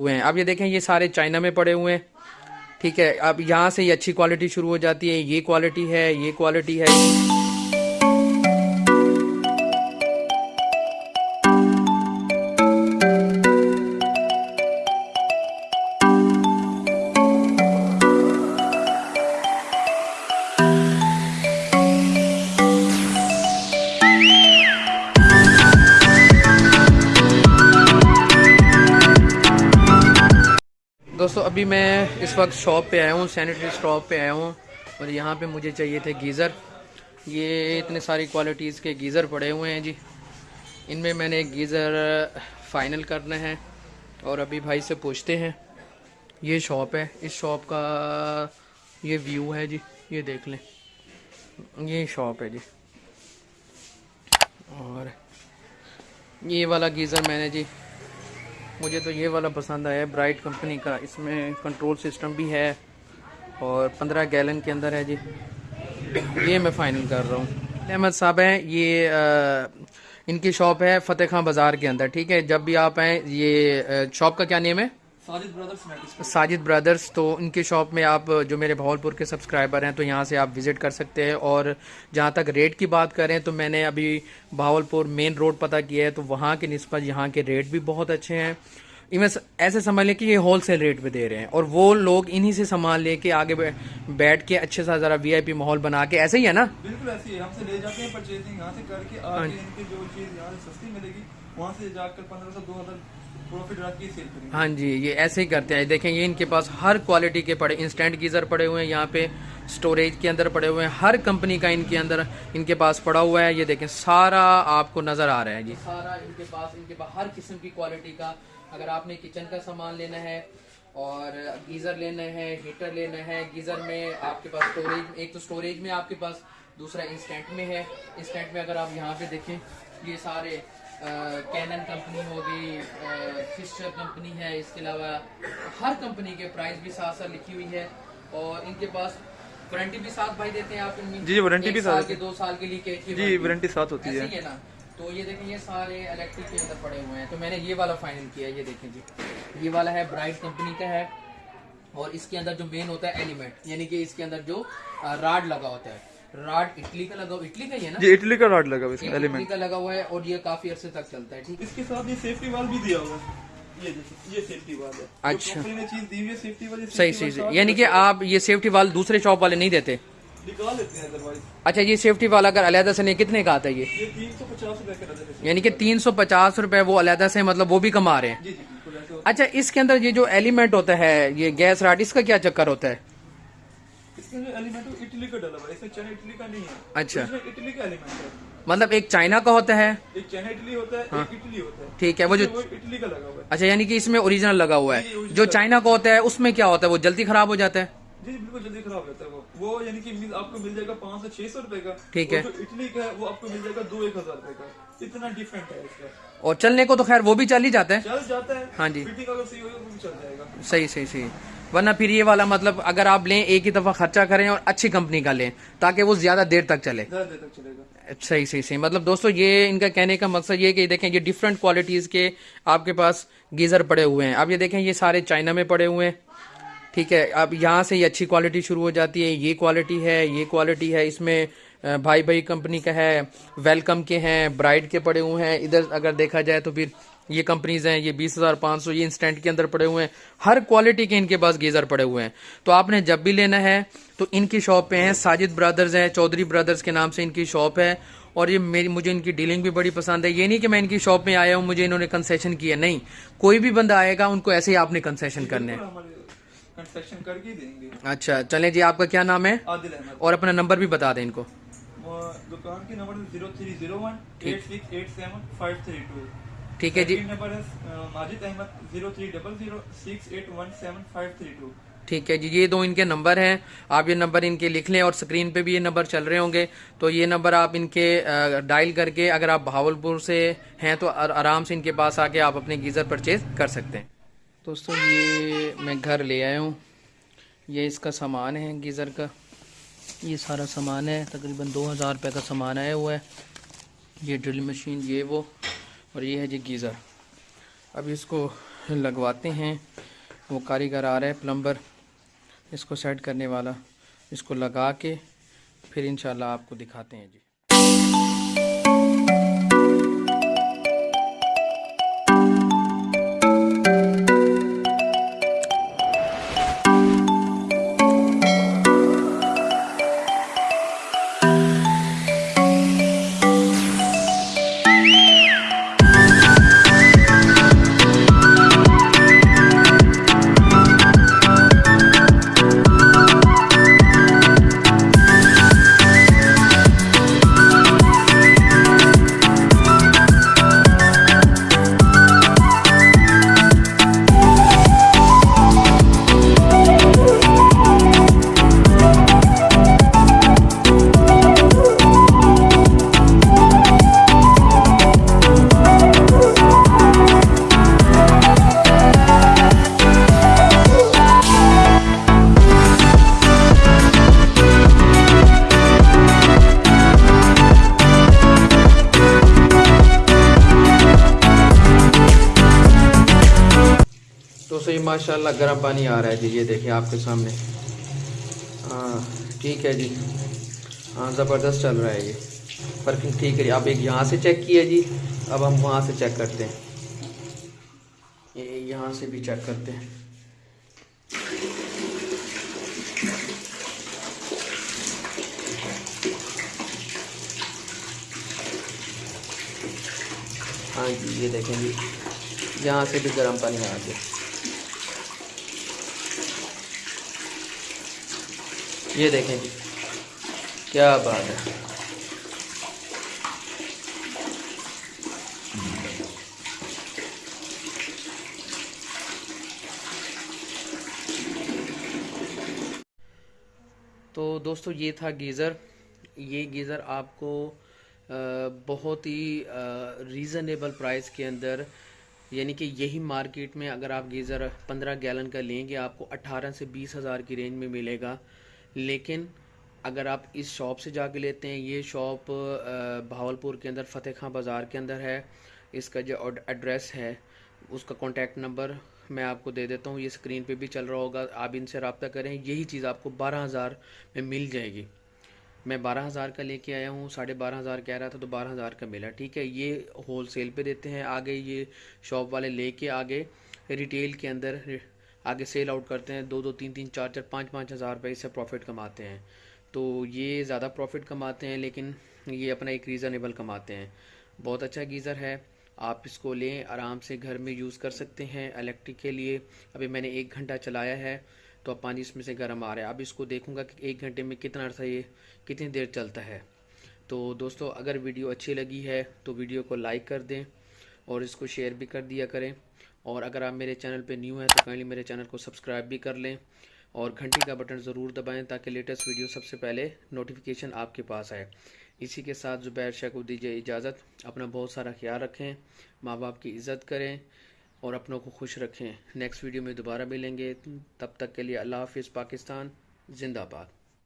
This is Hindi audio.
हुए हैं। अब ये देखें, ये सारे चाइना में पड़े हुए हैं। ठीक है, अब यहाँ से ये अच्छी क्वालिटी शुरू हो जाती है। ये क्वालिटी है, ये क्वालिटी है। अभी मैं इस वक्त शॉप पे आया हूँ सैनिटरी स्टॉप पे आया हूँ और यहाँ पे मुझे चाहिए थे गीज़र। ये इतने सारी क्वालिटीज़ के गीज़र पड़े हुए हैं जी। इनमें मैंने एक गीज़र फाइनल करना है और अभी भाई से पूछते हैं। ये शॉप है, इस शॉप का ये व्यू है जी, ये देख लें। ये शॉप है जी। और ये वाला गीज़र मैंने जी मुझे तो ये वाला पसंद आया ब्राइट कंपनी का। इसमें कंट्रोल सिस्टम भी है और पंद्रह गैलन के अंदर है जी। ये मैं फ़ाइनल कर रहा हूँ। अहमद साहब हैं ये आ, इनकी शॉप है फ़तेह खां बाज़ार के अंदर ठीक है? जब भी आप आएँ ये शॉप का क्या नेम है? साजिद ब्रदर्स तो इनके शॉप में आप जो मेरे भावलपुर के सब्सक्राइबर हैं तो यहाँ से आप विज़िट कर सकते हैं। और जहाँ तक रेट की बात करें तो मैंने अभी भावलपुर मेन रोड पता किया है तो वहाँ के नस्बत यहाँ के रेट भी बहुत अच्छे हैं। इवन ऐसे समझ लें कि ये होल सेल रेट पे दे रहे हैं। और वो लोग इन्हीं से सामान लेके आगे बैठ के अच्छे सा ज़रा वी माहौल बना के ऐसे ही है ना? बिल्कुल ऐसे ही हमसे ले जाते हैं परचेजिंग यहाँ से करके आगे हाँ। इनकी जो चीज़ यहाँ से सस्ती मिलेगी वहाँ से जाकर पंद्रह सौ दो हज़ार हाँ जी ये ऐसे ही करते हैं। देखें ये इनके पास हर क्वालिटी के पड़े इंस्टेंट गीज़र पड़े हुए हैं यहाँ पे स्टोरेज के अंदर पड़े हुए हैं। हर कंपनी का इनके अंदर इनके पास पड़ा हुआ है। ये देखें सारा आपको नज़र आ रहा है जी। सारा इनके पास इनके पास हर किस्म की क्वालिटी का। अगर आपने किचन का सामान लेना है और गीज़र लेना है हीटर लेना है गीज़र में आपके पास स्टोरेज एक तो स्टोरेज में आपके पास दूसरा इंस्टेंट में है। इंस्टेंट में अगर आप यहाँ पे देखें ये सारे कैनन कंपनी होगी फिस्टर कंपनी है इसके अलावा हर कंपनी के प्राइस भी साथ साथ लिखी हुई है और इनके पास वारंटी भी साथ भाई देते हैं आप इनमें। जी वारंटी भी साथ के दो साल के लिए जी वारंटी साथ होती है, है ना? तो ये देखें ये सारे इलेक्ट्रिक के अंदर पड़े हुए हैं। तो मैंने ये वाला फाइनल किया ये देखें जी। ये वाला है ब्राइट कंपनी का है और इसके अंदर जो मेन होता है एलिमेंट यानी कि इसके अंदर जो राड लगा होता है। राड इटली का लगा इटली का ही है ना? जी इटली का राड लगा हुआ इसमें एलिमेंट का लगा हुआ है और ये काफ़ी अरसे तक चलता है ठीक इसके साथ ये सेफ्टी वाल भी दिया हुआ है। ये ये सेफ्टी वाल है। अच्छा। चीज़ दी हुई सेफ्टी वाली सही सही यानी कि आप ये सेफ्टी वाल दूसरे शॉप वाले नहीं देते? निकाल लेते हैं अदरवाइज़ अच्छा ये सेफ्टी वाला अगर अलहदा से नहीं कितने का आता है ये? तीन सौ पचास रूपए यानी कि तीन सौ पचास रूपए वो अलहदा से मतलब वो भी कमा रहे हैं? अच्छा इसके अंदर ये जो एलिमेंट होता है ये गैस राड इसका क्या चक्कर होता है? इटली का डला हुआ इसमें चाइना इटली का नहीं है। अच्छा। इटली का एलिमेंट है। मतलब एक चाइना का होता है? एक चाइना इटली होता है हाँ। एक इटली होता है। ठीक है वो जो इटली का लगा हुआ है। अच्छा यानी कि इसमें ओरिजिनल लगा हुआ है। जो चाइना का होता है उसमें क्या होता है? वो जल्दी खराब हो जाता है? जी बिल्कुल जल्दी खराब होता है वो। वो यानी कि आपको मिल जाएगा पाँच से छह सौ रुपए का। ठीक है। इटली का है वो आपको मिल जाएगा दो एक हज़ार रुपए का। इतना डिफरेंट है इसका और चलने को तो खैर वो भी चल ही जाता है। चल जाता है। हाँ जी। सही होगा जाएगा। सही सही सही। वरना फिर ये वाला मतलब अगर आप लें एक ही दफ़ा खर्चा करें और अच्छी कंपनी का लें ताकि वो ज़्यादा देर तक चले। सही सही सही। मतलब दोस्तों ये इनका कहने का मकसद ये कि देखें ये डिफरेंट क्वालिटीज के आपके पास गीजर पड़े हुए हैं। अब ये देखें ये सारे चाइना में पड़े हुए हैं। ठीक है अब यहाँ से ये अच्छी क्वालिटी शुरू हो जाती है ये क्वालिटी है ये क्वालिटी है इसमें भाई भाई कंपनी का है वेलकम के हैं ब्राइड के पड़े हुए हैं। इधर अगर देखा जाए तो फिर ये कंपनीज़ हैं ये बीस हज़ार पाँच सौ ये इंस्टेंट के अंदर पड़े हुए हैं। हर क्वालिटी के इनके पास गीज़र पड़े हुए हैं। तो आपने जब भी लेना है तो इनकी शॉप पे हैं। साजिद ब्रदर्स हैं चौधरी ब्रदर्स के नाम से इनकी शॉप है। और ये मेरी मुझे इनकी डीलिंग भी बड़ी पसंद है। ये नहीं कि मैं इनकी शॉप में आया हूँ मुझे इन्होंने कंसेशन किया। नहीं कोई भी बंदा आएगा उनको ऐसे ही आपने कंसेशन करने हैं। अच्छा चले जी आपका क्या नाम है? और अपना नंबर भी बता दें इनको। दुकान की number zero three zero one eight six eight seven five three two. ठीक है जी। नंबर है Majid Ahmad zero three double zero six eight one seven five three two. ठीक है जी ये दो इनके नंबर हैं। आप ये नंबर इनके लिख लें और स्क्रीन पे भी ये नंबर चल रहे होंगे। तो ये नंबर आप इनके डायल करके अगर आप भावलपुर से हैं तो आराम से इनके पास आके आप अपने गीज़र परचेज कर सकते हैं। दोस्तों ये मैं घर ले आया हूँ। ये इसका सामान है गीज़र का। ये सारा सामान है, तकरीबन दो हज़ार रुपये का सामान आया हुआ है। ये ड्रिल मशीन, ये वो, और ये है जी गीज़र। अब इसको लगवाते हैं। वो कारीगर आ रहा है, प्लम्बर। इसको सेट करने वाला। इसको लगा के फिर इंशाल्लाह आपको दिखाते हैं जी। दोस्तों ये माशाल्लाह गर्म पानी आ रहा है जी, ये देखिए आपके सामने। हाँ ठीक है जी। हाँ ज़बरदस्त चल रहा है ये। वर्किंग ठीक है आप एक यहाँ से चेक किया जी। अब हम वहाँ से चेक करते हैं। ये यहाँ से भी चेक करते हैं। हाँ जी, ये देखें जी। यहाँ से भी गर्म पानी आ गया। ये देखें जी। क्या बात है। तो दोस्तों, ये था गीज़र। ये गीज़र आपको बहुत ही रीज़नेबल प्राइस के अंदर, यानी कि यही मार्केट में अगर आप गीज़र पंद्रह गैलन का लेंगे, आपको अट्ठारह से बीस हज़ार की रेंज में मिलेगा। लेकिन अगर आप इस शॉप से जाके लेते हैं, ये शॉप भावलपुर के अंदर, फ़तेह खां बाज़ार के अंदर है। इसका जो एड्रेस है, उसका कॉन्टैक्ट नंबर मैं आपको दे देता हूँ। ये स्क्रीन पे भी चल रहा होगा। आप इनसे रबता करें, यही चीज़ आपको बारह हज़ार में मिल जाएगी। मैं बारह हज़ार का लेके आया हूँ, साढ़े बारह हज़ार कह रहा था तो बारह हज़ार का मिला। ठीक है, ये होल सेल पे देते हैं। आगे ये शॉप वाले लेके आगे रिटेल के अंदर आगे सेल आउट करते हैं, दो दो, तीन तीन, चार चार, पाँच पाँच हज़ार रुपये इससे प्रॉफिट कमाते हैं। तो ये ज़्यादा प्रॉफिट कमाते हैं, लेकिन ये अपना एक रीज़नेबल कमाते हैं। बहुत अच्छा गीज़र है, आप इसको लें, आराम से घर में यूज़ कर सकते हैं इलेक्ट्रिक के लिए। अभी मैंने एक घंटा चलाया है तो अब पानी इसमें से गर्म आ रहा है। अब इसको देखूँगा कि एक घंटे में कितना अर्सा ये, कितनी देर चलता है। तो दोस्तों, अगर वीडियो अच्छी लगी है तो वीडियो को लाइक कर दें और इसको शेयर भी कर दिया करें। और अगर आप मेरे चैनल पे न्यू हैं तो काइंडली मेरे चैनल को सब्सक्राइब भी कर लें और घंटी का बटन ज़रूर दबाएँ ताकि लेटेस्ट वीडियो सबसे पहले नोटिफिकेशन आपके पास आए। इसी के साथ ज़ुबैर शाह को दीजिए इजाज़त। अपना बहुत सारा ख्याल रखें माँ बाप की इज़्ज़त करें और अपनों को खुश रखें। नेक्स्ट वीडियो में दोबारा मिलेंगे। तब तक के लिए अल्लाह हाफिज़, पाकिस्तान, जिंदाबाद।